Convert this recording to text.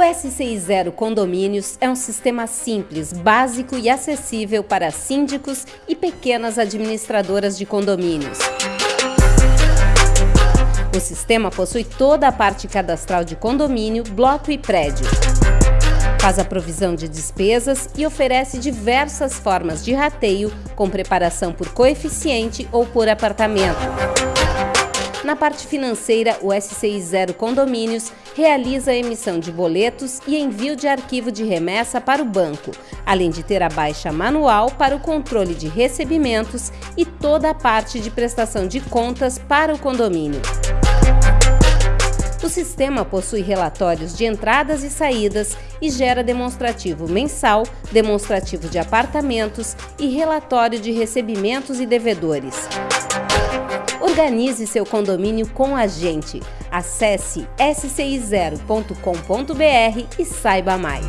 O SCI Zero Condomínios é um sistema simples, básico e acessível para síndicos e pequenas administradoras de condomínios. O sistema possui toda a parte cadastral de condomínio, bloco e prédio. Faz a provisão de despesas e oferece diversas formas de rateio com preparação por coeficiente ou por apartamento. Na parte financeira, o SCI Zero Condomínios realiza a emissão de boletos e envio de arquivo de remessa para o banco, além de ter a baixa manual para o controle de recebimentos e toda a parte de prestação de contas para o condomínio. O sistema possui relatórios de entradas e saídas e gera demonstrativo mensal, demonstrativo de apartamentos e relatório de recebimentos e devedores. Organize seu condomínio com a gente. Acesse scizero.com.br e saiba mais.